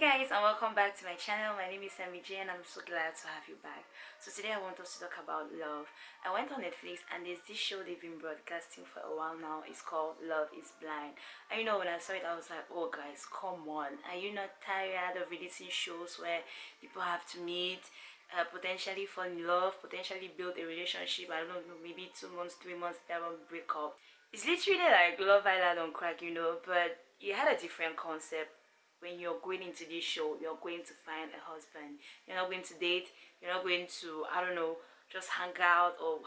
guys and welcome back to my channel. My name is Sammy J and I'm so glad to have you back. So today I want us to talk about love. I went on Netflix and there's this show they've been broadcasting for a while now. It's called Love is Blind. And you know when I saw it I was like oh guys come on. Are you not tired of releasing shows where people have to meet uh, potentially fall in love potentially build a relationship? I don't know maybe two months three months they won't break up? It's literally like Love Island on crack you know but it had a different concept when you're going into this show you're going to find a husband. You're not going to date you're not going to i don't know just hang out or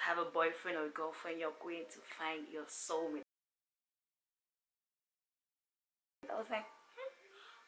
have a boyfriend or girlfriend. You're going to find your soulmate. I was like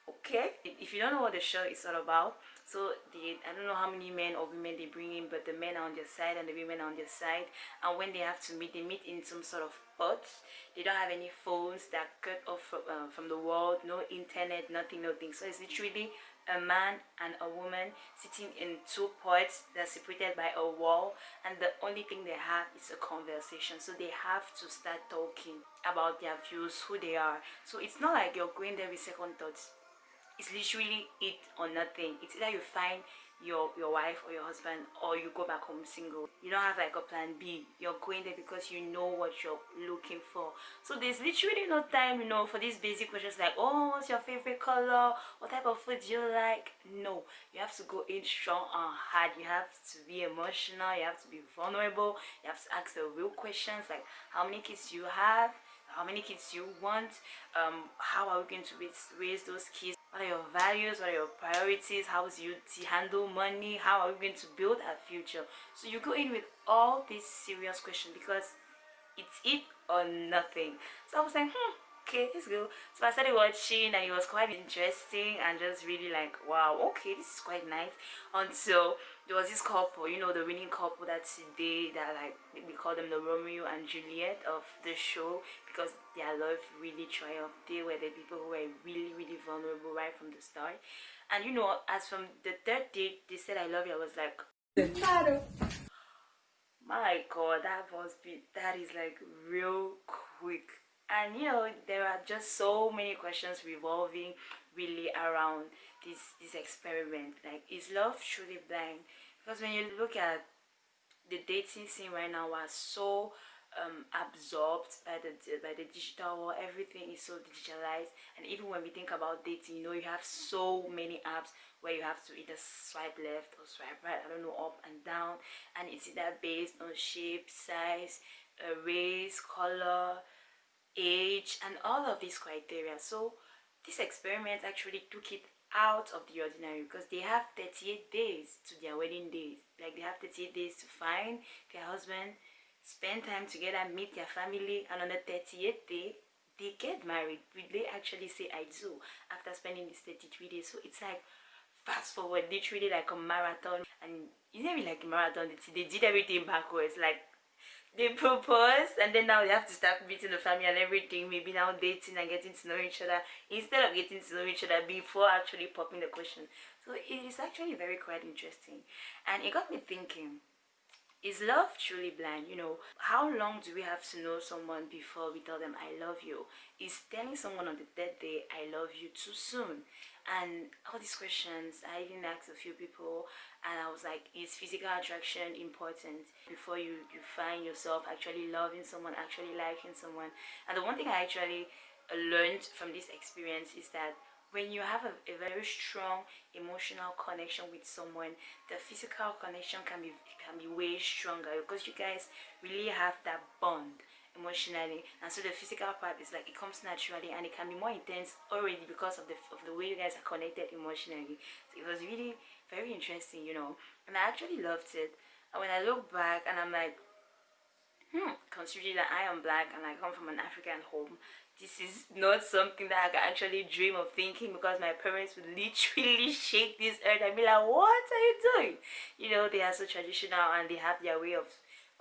okay if you don't know what the show is all about so the i don't know how many men or women they bring in but the men are on their side and the women are on their side and when they have to meet they meet in some sort of pots. They don't have any phones that cut off from, uh, from the world no internet nothing nothing so it's literally a man and a woman sitting in two pots that's separated by a wall and the only thing they have is a conversation. So they have to start talking about their views who they are. So it's not like you're going there with second thoughts it's literally it or nothing. It's either you find your your wife or your husband or you go back home single. You don't have like a plan b. You're going there because you know what you're looking for. So there's literally no time you know for these basic questions like oh what's your favorite color? What type of food do you like? No. You have to go in strong and hard. You have to be emotional. You have to be vulnerable. You have to ask the real questions like how many kids do you have how many kids you want um how are we going to raise, those kids what are your values what are your priorities how do you handle money how are we going to build a future? So you go in with all these serious questions because it's it or nothing. So i was like hmm okay let's go. So i started watching and it was quite interesting and just really like wow okay this is quite nice. Until there was this couple you know the winning couple that today that like we call them the romeo and juliet of the show because their love really triumphed. They were the people who were really really vulnerable right from the start. And you know as from the third date they said i love you. I was like my god that was be that is like real quick and you know there are just so many questions revolving really around this this experiment. Like is love truly blind? Because when you look at the dating scene right now we're so um, absorbed by the by the digital world. Everything is so digitalized. And even when we think about dating you know you have so many apps where you have to either swipe left or swipe right i don't know up and down. And it's either based on shape size uh, race color age and all of these criteria. So this experiment actually took it out of the ordinary because they have 38 days to their wedding days. Like they have 38 days to find their husband spend time together meet their family and on the 38th day they get married. They actually say i do after spending these 33 days. So it's like fast forward literally like a marathon. And you know like a marathon they did everything backwards. Like they propose and then now they have to start meeting the family and everything. Maybe now dating and getting to know each other. Instead of getting to know each other before actually popping the question. So it is actually very quite interesting. And it got me thinking is love truly blind? You know how long do we have to know someone before we tell them i love you is telling someone on the third day i love you too soon and all these questions i even asked a few people and i was like is physical attraction important? Before you you find yourself actually loving someone actually liking someone. And the one thing i actually learned from this experience is that when you have a, a, very strong emotional connection with someone the physical connection can be can be way stronger because you guys really have that bond emotionally. And so the physical part is like it comes naturally and it can be more intense already because of the of the way you guys are connected emotionally. So it was really very interesting you know. And i actually loved it. And when i look back and i'm like hmm considering that i am black and i come from an african home this is not something that I can actually dream of thinking because my parents would literally shake this earth and be like, what are you doing? You know, they are so traditional and they have their way of,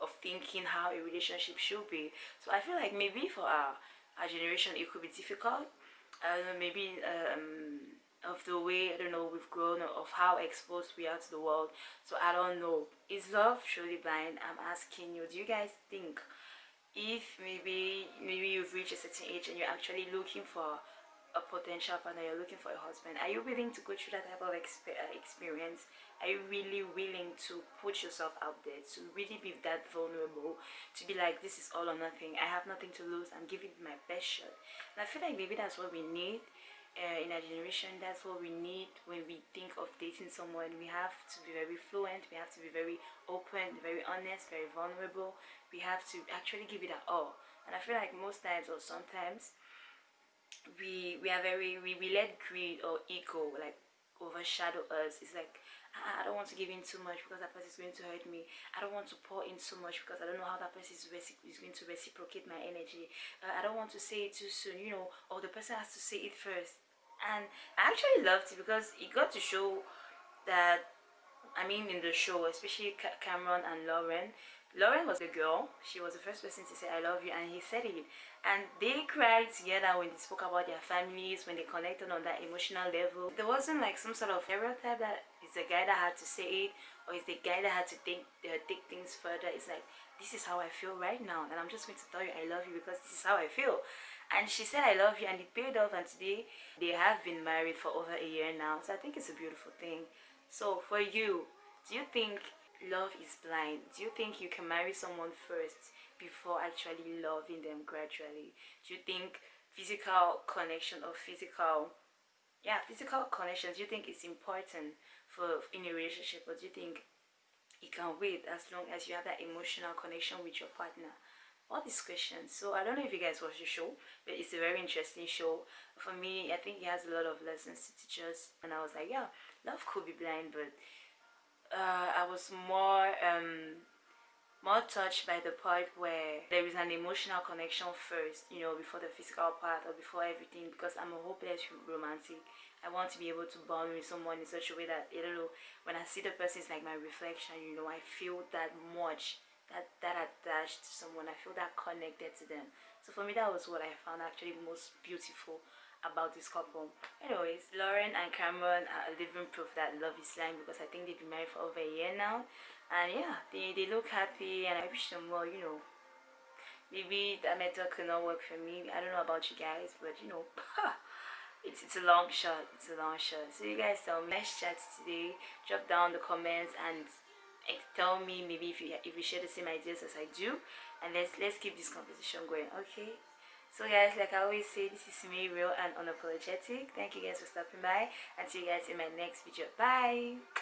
of thinking how a relationship should be. So I feel like maybe for our, our generation it could be difficult. I don't know, maybe um, of the way, I don't know, we've grown, of how exposed we are to the world. So I don't know. Is love truly blind? I'm asking you, do you guys think if maybe maybe you've reached a certain age and you're actually looking for a potential partner you're looking for a husband are you willing to go through that type of uh, experience? Are you really willing to put yourself out there to really be that vulnerable to be like this is all or nothing. I have nothing to lose. I'm giving my best shot. And i feel like maybe that's what we need uh, in our generation. That's what we need when we think of dating someone. We have to be very fluent. We have to be very open very honest very vulnerable. We have to actually give it our all. And i feel like most times or sometimes we we are very we, we let greed or ego like overshadow us it's like ah, I don't want to give in too much because that person is going to hurt me. I don't want to pour in too much because I don't know how that person is, is going to reciprocate my energy. Uh, I don't want to say it too soon, you know, or the person has to say it first. And I actually loved it because it got to show that, I mean, in the show, especially Cameron and Lauren, Lauren was the girl. She was the first person to say I love you and he said it. And they cried together when they spoke about their families, when they connected on that emotional level. There wasn't like some sort of stereotype that it's the guy that had to say it or it's the guy that had to think uh, take things further. It's like this is how I feel right now and I'm just going to tell you I love you because this is how I feel. And she said I love you and it paid off and today they have been married for over a year now. So I think it's a beautiful thing. So for you, do you think love is blind? Do you think you can marry someone first before actually loving them gradually? Do you think physical connection or physical yeah physical connections do you think it's important for in a relationship? Or do you think you can wait as long as you have that emotional connection with your partner all these questions. So i don't know if you guys watch the show but it's a very interesting show. For me i think it has a lot of lessons to teach us. And i was like yeah love could be blind but uh, I was more um, more touched by the part where there is an emotional connection first, you know, before the physical part or before everything because I'm a hopeless romantic. I want to be able to bond with someone in such a way that, you know, when I see the person, it's like my reflection, you know, I feel that much, that, that attached to someone. I feel that connected to them. So for me, that was what I found actually most beautiful about this couple. Anyways lauren and cameron are living proof that love is blind because i think they've been married for over a year now. And yeah they, they look happy and i wish them well you know. Maybe that method could not work for me. I don't know about you guys but you know it's it's a long shot. It's a long shot. So you guys tell me. Nice chat today. Drop down the comments and tell me maybe if you if you share the same ideas as i do and let's let's keep this conversation going okay? So guys like i always say this is me real and unapologetic. Thank you guys for stopping by. And see you guys in my next video. Bye